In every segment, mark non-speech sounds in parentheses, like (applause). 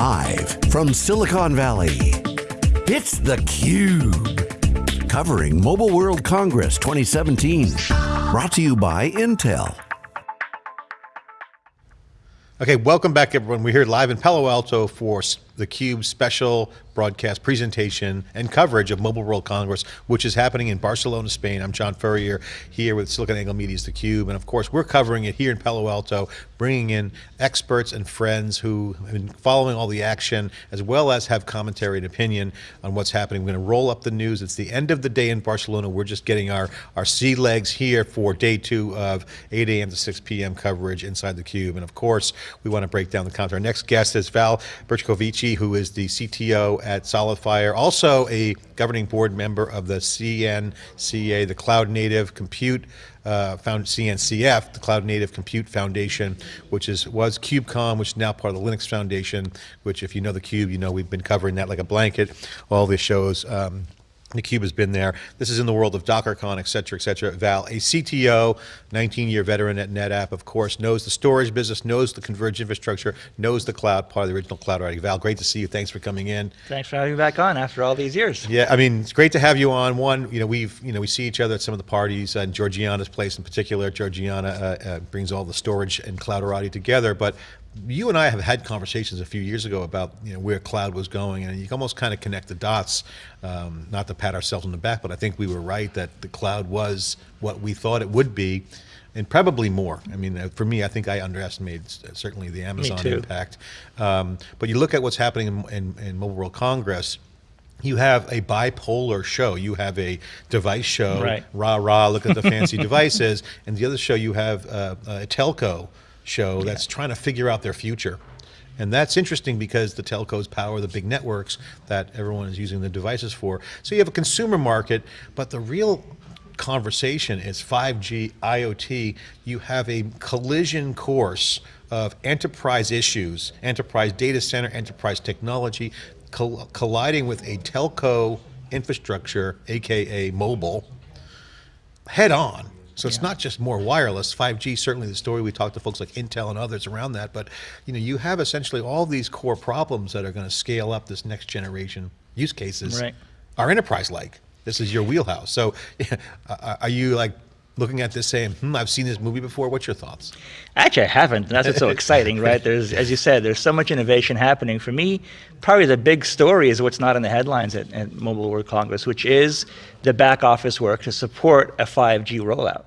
Live from Silicon Valley, it's theCUBE. Covering Mobile World Congress 2017. Brought to you by Intel. Okay, welcome back everyone. We're here live in Palo Alto for theCUBE special broadcast presentation and coverage of Mobile World Congress, which is happening in Barcelona, Spain. I'm John Furrier here with SiliconANGLE Media's theCUBE, and of course we're covering it here in Palo Alto, bringing in experts and friends who have been following all the action, as well as have commentary and opinion on what's happening. We're going to roll up the news. It's the end of the day in Barcelona. We're just getting our, our sea legs here for day two of 8 a.m. to 6 p.m. coverage inside theCUBE. And of course, we want to break down the content. Our next guest is Val Bercovici, who is the CTO at SolidFire, also a governing board member of the CNCA, the Cloud Native Compute uh, found CNCF, the Cloud Native Compute Foundation, which is was KubeCon, which is now part of the Linux Foundation, which if you know the Cube, you know we've been covering that like a blanket, all the shows. Um, theCUBE has been there. This is in the world of DockerCon, et cetera, et cetera. Val, a CTO, 19-year veteran at NetApp, of course, knows the storage business, knows the converged infrastructure, knows the cloud, part of the original cloud writing. Val, great to see you. Thanks for coming in. Thanks for having me back on after all these years. Yeah, I mean, it's great to have you on. One, you know, we've, you know, we see each other at some of the parties, and Georgiana's place in particular. Georgiana uh, uh, brings all the storage and clouderati together, but you and I have had conversations a few years ago about you know where cloud was going, and you can almost kind of connect the dots. Um, not to pat ourselves on the back, but I think we were right that the cloud was what we thought it would be, and probably more. I mean, uh, for me, I think I underestimated uh, certainly the Amazon impact. Um, but you look at what's happening in, in, in Mobile World Congress, you have a bipolar show. You have a device show, right. rah rah, look at the fancy (laughs) devices, and the other show you have uh, a telco show that's trying to figure out their future. And that's interesting because the telcos power the big networks that everyone is using the devices for. So you have a consumer market, but the real conversation is 5G, IoT. You have a collision course of enterprise issues, enterprise data center, enterprise technology, coll colliding with a telco infrastructure, AKA mobile, head on. So it's not just more wireless. 5G, certainly the story we talked to folks like Intel and others around that, but you know, you have essentially all these core problems that are going to scale up this next generation use cases right. are enterprise-like. This is your wheelhouse. So (laughs) are you like looking at this saying, hmm, I've seen this movie before. What's your thoughts? Actually, I haven't. That's what's so (laughs) exciting, right? There's, as you said, there's so much innovation happening. For me, probably the big story is what's not in the headlines at, at Mobile World Congress, which is the back office work to support a 5G rollout.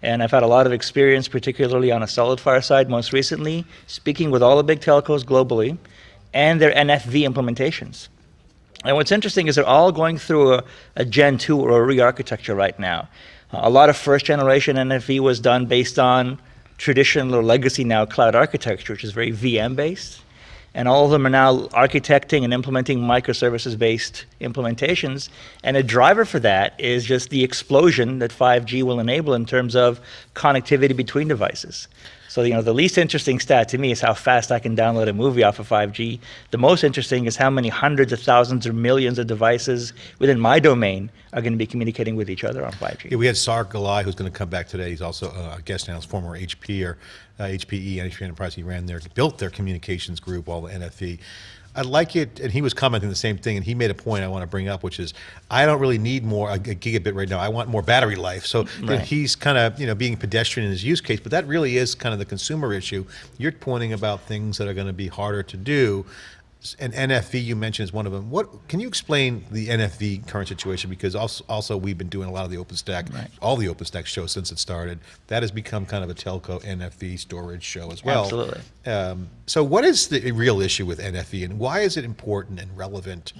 And I've had a lot of experience, particularly on a SolidFire side most recently, speaking with all the big telcos globally and their NFV implementations. And what's interesting is they're all going through a, a Gen 2 or a re-architecture right now. A lot of first generation NFV was done based on traditional or legacy now cloud architecture, which is very VM based. And all of them are now architecting and implementing microservices based implementations. And a driver for that is just the explosion that 5G will enable in terms of connectivity between devices. So you know, the least interesting stat to me is how fast I can download a movie off of 5G. The most interesting is how many hundreds of thousands or millions of devices within my domain are going to be communicating with each other on 5G. Yeah, we had Saar Gillai, who's going to come back today. He's also a guest analyst, former HP or uh, HPE, HP Enterprise. He ran their, built their communications group, all the NFV. I like it, and he was commenting the same thing, and he made a point I want to bring up, which is I don't really need more a, a gigabit right now. I want more battery life. So right. he's kind of you know being pedestrian in his use case, but that really is kind of the consumer issue. You're pointing about things that are going to be harder to do and NFV you mentioned is one of them. What can you explain the NFV current situation? Because also, also we've been doing a lot of the OpenStack, right. all the OpenStack shows since it started. That has become kind of a telco NFV storage show as well. Absolutely. Um, so what is the real issue with NFV and why is it important and relevant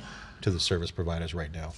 to the service providers right now?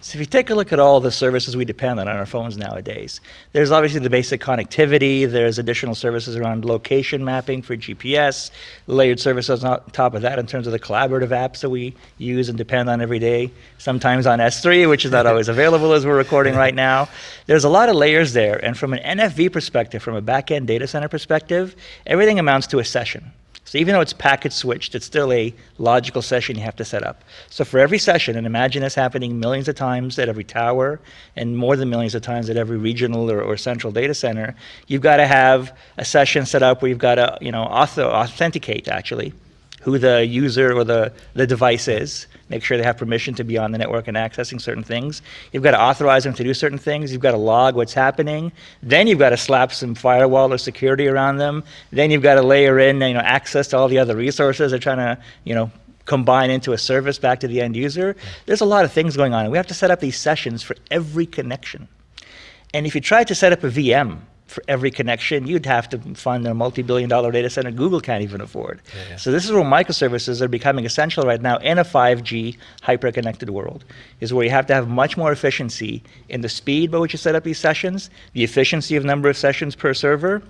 So if you take a look at all the services we depend on on our phones nowadays, there's obviously the basic connectivity, there's additional services around location mapping for GPS, layered services on top of that in terms of the collaborative apps that we use and depend on every day, sometimes on S3, which is not always (laughs) available as we're recording right now. There's a lot of layers there, and from an NFV perspective, from a back-end data center perspective, everything amounts to a session. So even though it's packet switched, it's still a logical session you have to set up. So for every session, and imagine this happening millions of times at every tower and more than millions of times at every regional or, or central data center, you've got to have a session set up where you've got to you know, author, authenticate actually who the user or the, the device is, make sure they have permission to be on the network and accessing certain things. You've got to authorize them to do certain things. You've got to log what's happening. Then you've got to slap some firewall or security around them. Then you've got to layer in you know, access to all the other resources they're trying to you know, combine into a service back to the end user. There's a lot of things going on. And we have to set up these sessions for every connection. And if you try to set up a VM for every connection, you'd have to fund a multi-billion dollar data center Google can't even afford. Yeah, yeah. So this is where microservices are becoming essential right now in a 5G hyper-connected world, is where you have to have much more efficiency in the speed by which you set up these sessions, the efficiency of number of sessions per server,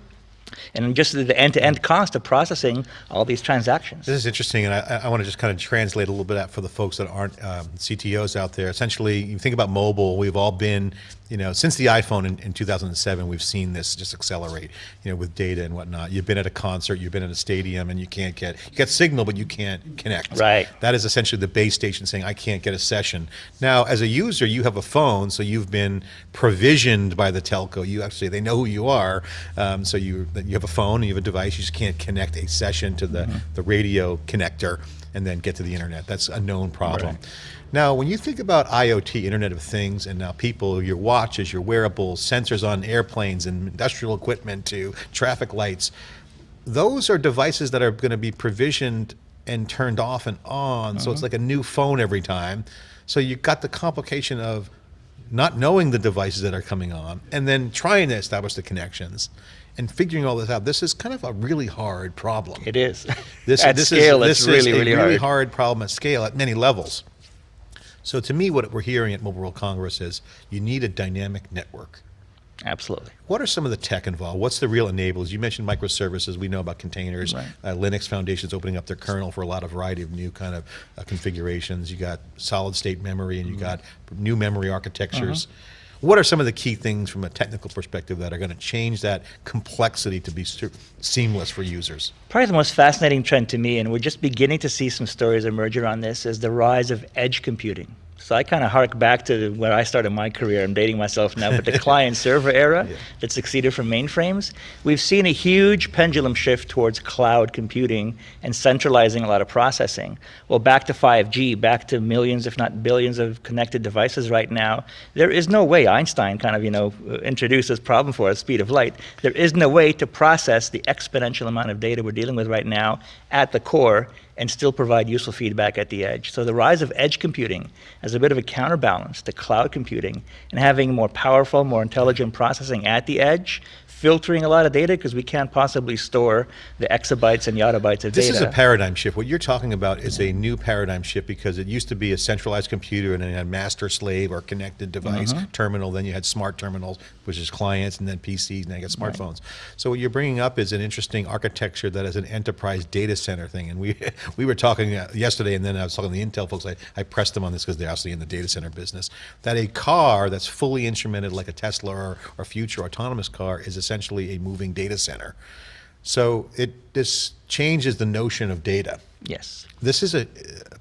and just the end-to-end cost of processing all these transactions. This is interesting, and I, I want to just kind of translate a little bit out for the folks that aren't um, CTOs out there. Essentially, you think about mobile, we've all been you know, since the iPhone in, in, 2007, we've seen this just accelerate, you know, with data and whatnot. You've been at a concert, you've been at a stadium, and you can't get, you get signal, but you can't connect. Right. That is essentially the base station saying, I can't get a session. Now, as a user, you have a phone, so you've been provisioned by the telco. You actually, they know who you are. Um, so you, you have a phone, and you have a device, you just can't connect a session to the, mm -hmm. the radio connector and then get to the internet. That's a known problem. Right. Now, when you think about IoT, Internet of Things, and now people, your watches, your wearables, sensors on airplanes and industrial equipment to traffic lights, those are devices that are going to be provisioned and turned off and on. So it's uh-huh. like a new phone every time. So you've got the complication of not knowing the devices that are coming on and then trying to establish the connections and figuring all this out. This is kind of a really hard problem. It is. This, (laughs) at this scale, is, it's really, is a really, really hard. hard problem at scale at many levels. So to me, what we're hearing at Mobile World Congress is you need a dynamic network. Absolutely. What are some of the tech involved? What's the real enablers? You mentioned microservices. We know about containers. Right. Uh, Linux Foundation's opening up their kernel for a lot of variety of new kind of uh, configurations. You got solid state memory and you mm -hmm. got new memory architectures. Uh -huh. What are some of the key things from a technical perspective that are going to change that complexity to be seamless for users? Probably the most fascinating trend to me, and we're just beginning to see some stories emerge around this, is the rise of edge computing. So I kind of hark back to where I started my career. I'm dating myself now, but the (laughs) client server era yeah. that succeeded from mainframes. We've seen a huge pendulum shift towards cloud computing and centralizing a lot of processing. Well, back to 5G, back to millions, if not billions of connected devices right now. There is no way Einstein kind of, you know, introduced this problem for us, speed of light. There is no way to process the exponential amount of data we're dealing with right now at the core and still provide useful feedback at the edge. So the rise of edge computing as a bit of a counterbalance to cloud computing and having more powerful, more intelligent processing at the edge filtering a lot of data because we can't possibly store the exabytes and yottabytes of this data. This is a paradigm shift. What you're talking about is a new paradigm shift because it used to be a centralized computer and then had master slave or connected device uh -huh. terminal, then you had smart terminals, which is clients, and then PCs, and then you got smartphones. Right. So what you're bringing up is an interesting architecture that is an enterprise data center thing. And we (laughs) we were talking uh, yesterday, and then I was talking to the Intel folks. I, I pressed them on this because they're actually in the data center business. That a car that's fully instrumented like a Tesla or, or future autonomous car is essentially essentially a moving data center. So it this changes the notion of data. Yes. This is a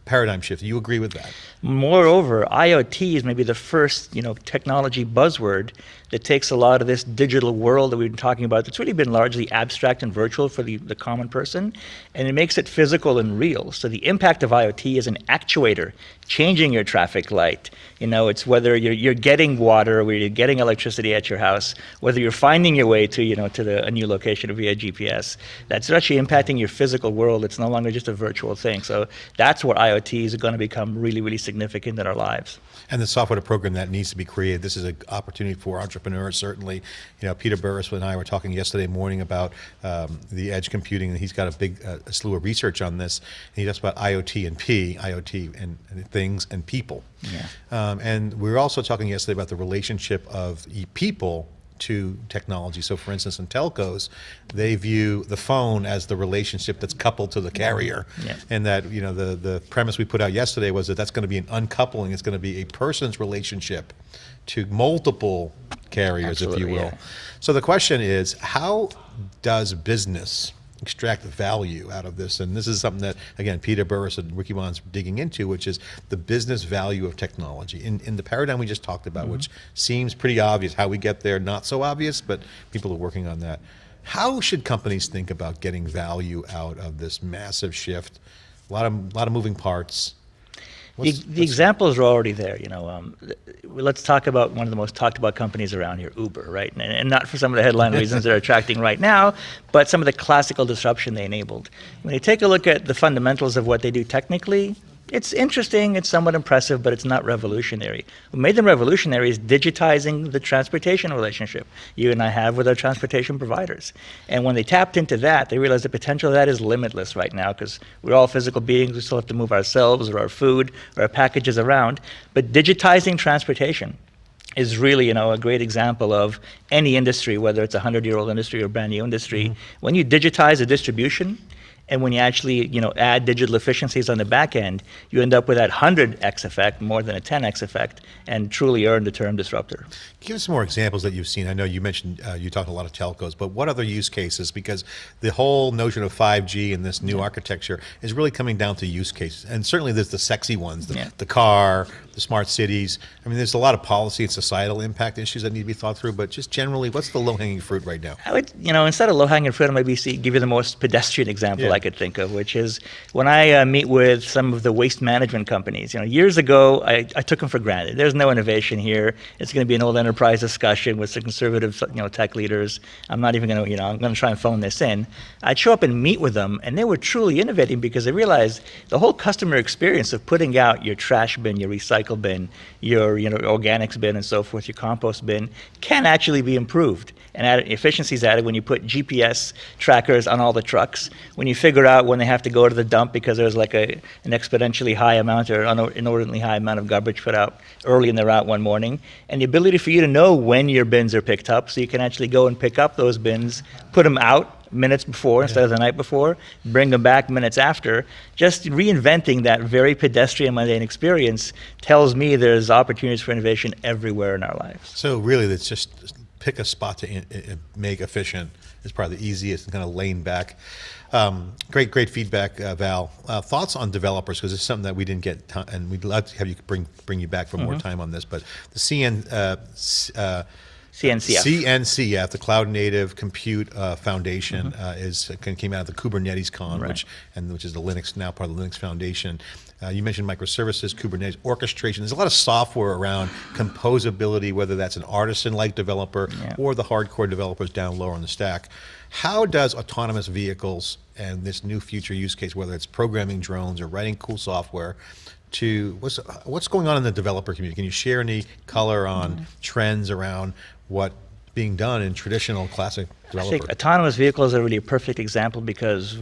paradigm shift. You agree with that? Moreover, IoT is maybe the first, you know, technology buzzword that takes a lot of this digital world that we've been talking about that's really been largely abstract and virtual for the, the common person, and it makes it physical and real. So the impact of IoT is an actuator changing your traffic light. You know, it's whether you're, you're getting water, whether you're getting electricity at your house, whether you're finding your way to, you know, to the, a new location via GPS. That's actually impacting your physical world. It's no longer just a virtual thing. So that's where IoT is going to become really, really significant in our lives. And the software to program that needs to be created. This is an opportunity for entrepreneurs, certainly. You know, Peter Burris and I were talking yesterday morning about um, the edge computing, and he's got a big uh, a slew of research on this. And he talks about IoT and P, IoT and, and things and people. Yeah. Um, and we were also talking yesterday about the relationship of people to technology. So for instance, in telcos, they view the phone as the relationship that's coupled to the carrier. Yeah. And that, you know, the, the premise we put out yesterday was that that's going to be an uncoupling. It's going to be a person's relationship to multiple carriers, Absolutely, if you will. Yeah. So the question is, how does business extract value out of this. And this is something that, again, Peter Burris and Wikibon's digging into, which is the business value of technology. In, in the paradigm we just talked about, mm -hmm. which seems pretty obvious, how we get there, not so obvious, but people are working on that. How should companies think about getting value out of this massive shift A lot of, lot of moving parts. The, the examples are already there. You know, um, let's talk about one of the most talked about companies around here, Uber, right? And, and not for some of the headline (laughs) reasons they're attracting right now, but some of the classical disruption they enabled. When you take a look at the fundamentals of what they do technically, it's interesting, it's somewhat impressive, but it's not revolutionary. What made them revolutionary is digitizing the transportation relationship you and I have with our transportation providers. And when they tapped into that, they realized the potential of that is limitless right now because we're all physical beings. We still have to move ourselves or our food or our packages around. But digitizing transportation is really, you know, a great example of any industry, whether it's a hundred-year-old industry or brand new industry. Mm-hmm. When you digitize a distribution, and when you actually, you know, add digital efficiencies on the back end, you end up with that 100x effect, more than a 10x effect, and truly earn the term disruptor. Give us some more examples that you've seen. I know you mentioned uh, you talked a lot of telcos, but what other use cases? Because the whole notion of 5G and this new architecture is really coming down to use cases. And certainly there's the sexy ones, the, Yeah. the car, the smart cities. I mean, there's a lot of policy and societal impact issues that need to be thought through, but just generally, what's the low hanging fruit right now? I would, you know, instead of low-hanging fruit, I'd maybe see, give you the most pedestrian example Yeah. I could think of, which is when I uh, meet with some of the waste management companies. You know, years ago, I, I took them for granted. There's no innovation here. It's going to be an old enterprise discussion with some conservative, you know, tech leaders. I'm not even going to, you know, I'm going to try and phone this in. I'd show up and meet with them, and they were truly innovating because they realized the whole customer experience of putting out your trash bin, your recycle bin, your, you know, organics bin, and so forth, your compost bin, can actually be improved and added, efficiencies added when you put GPS trackers on all the trucks, when you figure out when they have to go to the dump because there's like a, an exponentially high amount or an inordinately high amount of garbage put out early in the route one morning, and the ability for you to know when your bins are picked up so you can actually go and pick up those bins, put them out minutes before instead of the night before, bring them back minutes after. Just reinventing that very pedestrian mundane experience tells me there's opportunities for innovation everywhere in our lives. So really, it's just pick a spot to in, in- make efficient is probably the easiest and kind of lane back. Um, great, great feedback, uh, Val. Uh, thoughts on developers because it's something that we didn't get, and we'd love to have you bring bring you back for more time on this. But the CN. Uh, uh, CNCF. CNCF, the Cloud Native Compute uh, Foundation, uh, is kind of came out of the Kubernetes Con, Right. which and which is the Linux now part of the Linux Foundation. Uh, you mentioned microservices, Kubernetes orchestration. There's a lot of software around composability, whether that's an artisan-like developer Yeah. or the hardcore developers down lower on the stack. How does autonomous vehicles and this new future use case, whether it's programming drones or writing cool software, to what's what's going on in the developer community? Can you share any color on trends around what being done in traditional classic I think autonomous vehicles are really a perfect example because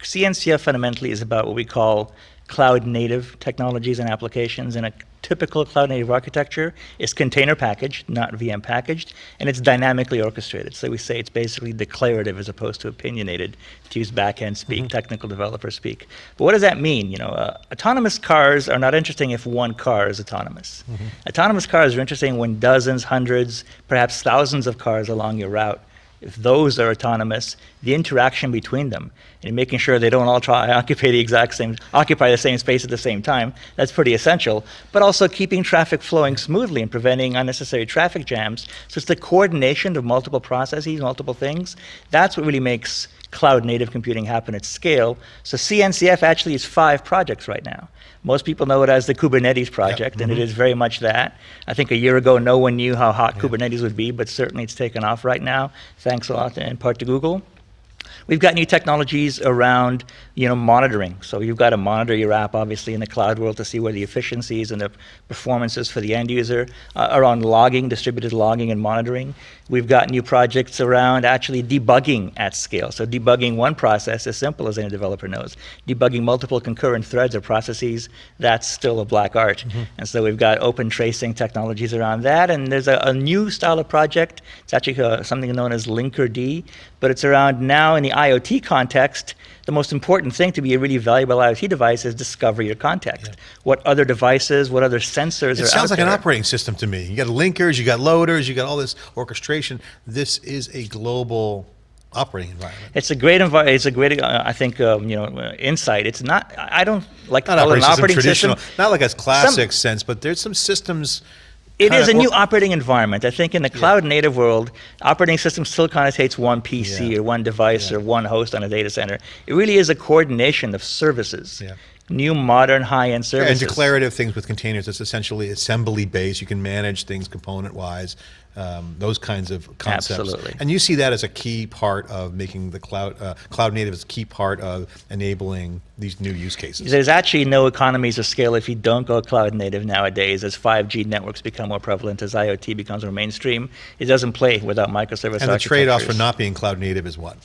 CNCF fundamentally is about what we call cloud native technologies and applications. And a typical cloud native architecture is container packaged, not VM packaged, and it's dynamically orchestrated. So we say it's basically declarative as opposed to opinionated, to use backend speak, technical developer speak. But what does that mean? You know, uh, autonomous cars are not interesting if one car is autonomous. Autonomous cars are interesting when dozens, hundreds, perhaps thousands of cars along your route if those are autonomous, the interaction between them and making sure they don't all try (laughs) occupy the exact same occupy the same space at the same time, that's pretty essential. But also keeping traffic flowing smoothly and preventing unnecessary traffic jams. So it's the coordination of multiple processes, multiple things. That's what really makes cloud native computing happen at scale. So CNCF actually is five projects right now. Most people know it as the Kubernetes project, and it mm-hmm. is very much that. I think a year ago, no one knew how hot Kubernetes would be, but certainly it's taken off right now, thanks a lot in part to Google. We've got new technologies around, you know, monitoring. So you've got to monitor your app, obviously, in the cloud world to see where the efficiencies and the performances for the end user uh, on logging, distributed logging and monitoring. We've got new projects around actually debugging at scale. So debugging one process as simple as any developer knows. Debugging multiple concurrent threads or processes, that's still a black art. And so we've got open tracing technologies around that. And there's a, a new style of project. It's actually uh, something known as Linkerd, but it's around now in the IoT context. The most important thing to be a really valuable IoT device is discover your context. What other devices, what other sensors are It sounds like an operating system to me. You got linkers, you got loaders, you got all this orchestration. This is a global operating environment. It's a great environment. It's a great, uh, I think, um, you know, uh, insight. It's not. I don't like Not operating an system, operating traditional, system. not like a classic sense, but there's some systems It kinda a new operating environment. I think in the cloud native world, operating system still connotates one PC Yeah. or one device Yeah. or one host on a data center. It really is a coordination of services. Yeah. New modern high-end services. and declarative things with containers. It's essentially assembly based. You can manage things component wise. Um, those kinds of concepts. Absolutely. And you see that as a key part of making the cloud uh, cloud native as a key part of enabling these new use cases. There's actually no economies of scale if you don't go cloud native nowadays as 5G networks become more prevalent, as IoT becomes more mainstream. It doesn't play without microservice and the trade-off for not being cloud native is what?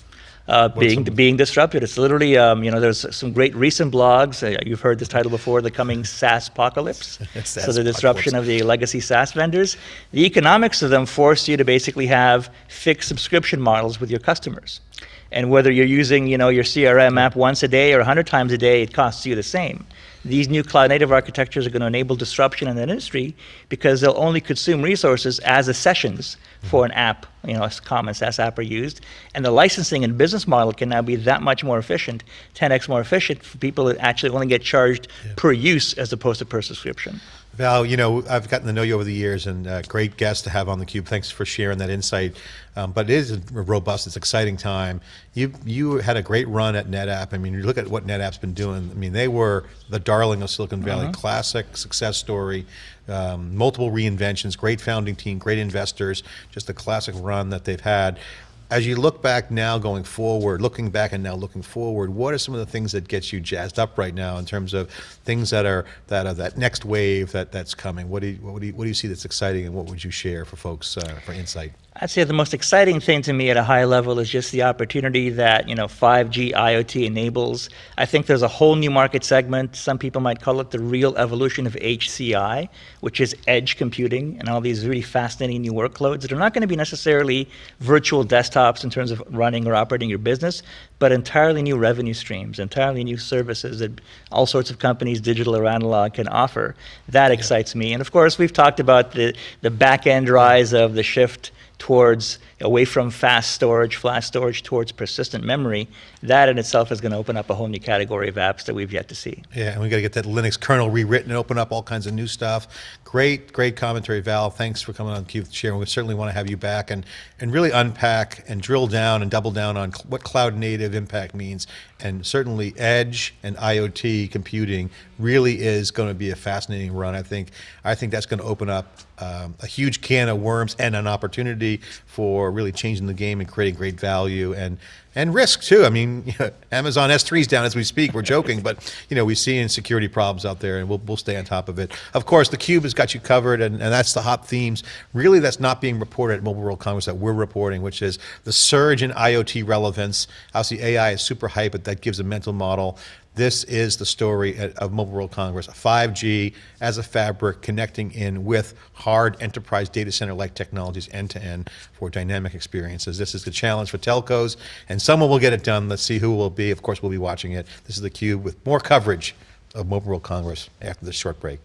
Uh, being being disrupted. It's literally, um, you know, there's some great recent blogs. Uh, you've heard this title before, the coming (laughs) SaaS apocalypse. (laughs) so the disruption of the legacy SaaS vendors. The economics of them force you to basically have fixed subscription models with your customers. And whether you're using, you know, your CRM app once a day or 100 times a day, it costs you the same. These new cloud native architectures are going to enable disruption in that industry because they'll only consume resources as the sessions for an app, you know, a common SaaS app are used. And the licensing and business model can now be that much more efficient, 10x more efficient for people that actually only get charged per use as opposed to per subscription. Val, you know, I've gotten to know you over the years and uh, great guest to have on theCUBE. Thanks for sharing that insight. Um, but it is a robust, it's exciting time. You you had a great run at NetApp. I mean, you look at what NetApp's been doing. I mean, they were the darling of Silicon Valley, classic success story, um, multiple reinventions, great founding team, great investors, just a classic run that they've had. As you look back now going forward, looking back and now looking forward, what are some of the things that gets you jazzed up right now in terms of things that are that are that next wave that that's coming? What do you what do you, what do you see that's exciting and what would you share for folks uh, for insight? I'd say the most exciting thing to me at a high level is just the opportunity that you know 5G IoT enables. I think there's a whole new market segment. Some people might call it the real evolution of HCI, which is edge computing and all these really fascinating new workloads that are not going to be necessarily virtual desktops in terms of running or operating your business, but entirely new revenue streams, entirely new services that all sorts of companies, digital or analog, can offer. That excites me. And of course, we've talked about the the back end rise of the shift towards away from fast storage, flash storage, towards persistent memory, that in itself is going to open up a whole new category of apps that we've yet to see. Yeah, and we got to get that Linux kernel rewritten and open up all kinds of new stuff. Great, great commentary, Val. Thanks for coming on Cube sharing. We certainly want to have you back and and really unpack and drill down and double down on what cloud native impact means. And certainly, edge and IoT computing really is going to be a fascinating run. I think I think that's going to open up um, a huge can of worms and an opportunity for really changing the game and creating great value and and risk too. I mean, (laughs) you know, Amazon S3 is down as we speak. We're joking, but you know, we see in security problems out there, and we'll we'll stay on top of it. Of course, the Cube has got you covered, and, and that's the hot themes. Really, that's not being reported at Mobile World Congress that we're reporting, which is the surge in IoT relevance. Obviously, AI is super hype, but that gives a mental model. This is the story of Mobile World Congress, 5G as a fabric connecting in with hard enterprise data center-like technologies end to end for dynamic experiences. This is the challenge for telcos, and someone will get it done. Let's see who will be. Of course, we'll be watching it. This is theCUBE with more coverage of Mobile World Congress after this short break.